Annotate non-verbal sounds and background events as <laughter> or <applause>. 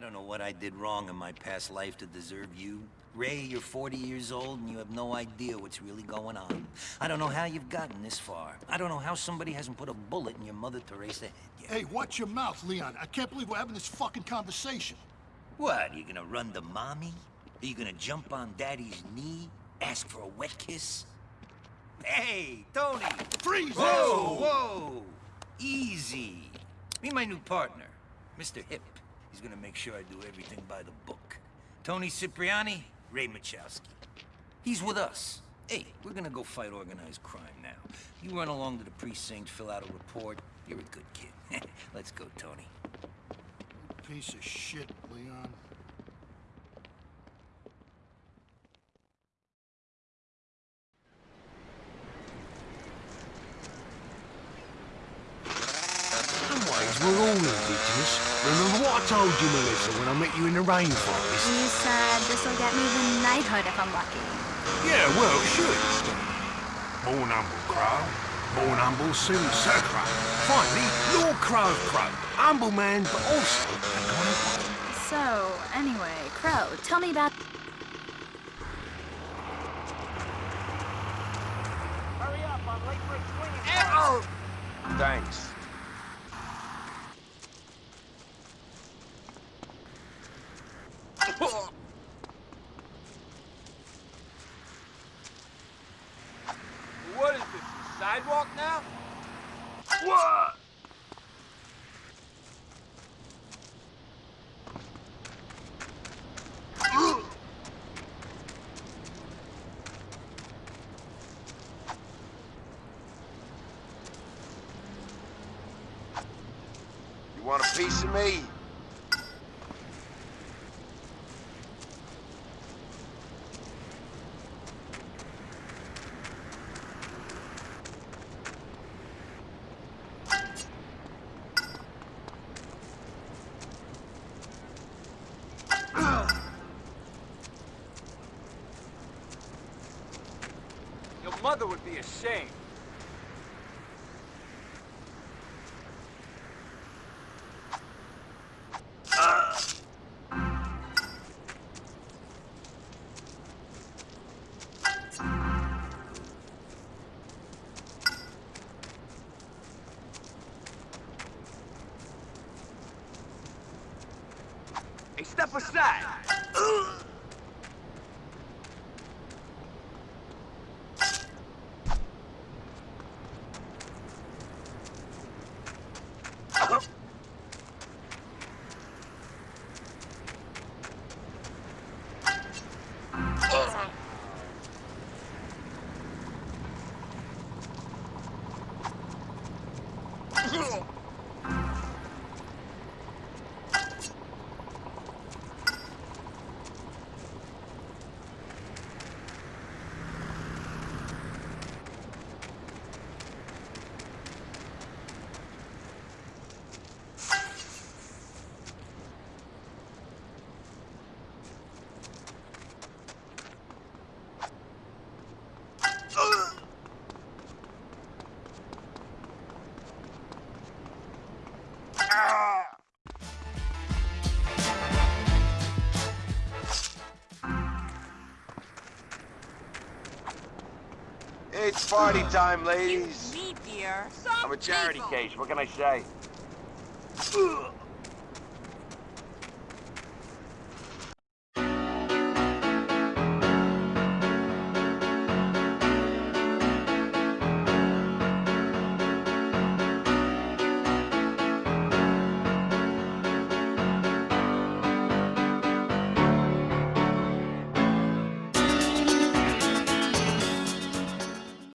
I don't know what I did wrong in my past life to deserve you. Ray, you're 40 years old and you have no idea what's really going on. I don't know how you've gotten this far. I don't know how somebody hasn't put a bullet in your Mother Teresa head yet. Hey, watch your mouth, Leon. I can't believe we're having this fucking conversation. What, are you gonna run to mommy? Are you gonna jump on daddy's knee? Ask for a wet kiss? Hey, Toni! Freeze! Whoa, whoa! Easy. Meet my new partner, Mr. Hip. He's gonna make sure I do everything by the book. Toni Cipriani, Ray Machowski. He's with us. Hey, we're gonna go fight organized crime now. You run along to the precinct, fill out a report. You're a good kid. <laughs> Let's go, Toni. Piece of shit, Leon. some ways, we're all indigenous. Remember what I told you, Melissa, when I met you in the rainforest? You said this'll get me the knighthood if I'm lucky. Yeah, well, it should. Born humble crow, born humble soon Sir Crow. Finally, Lord Crow Crow. Humble man, but also a great one. So, anyway, Crow, tell me about... Hurry up, I'm late for a swinging. Thanks. What is this, the sidewalk now? What? You want a piece of me? Your mother would be ashamed. Step aside! It's party time, ladies. Me, dear. I'm a charity case. What can I say? Ugh. <laughs>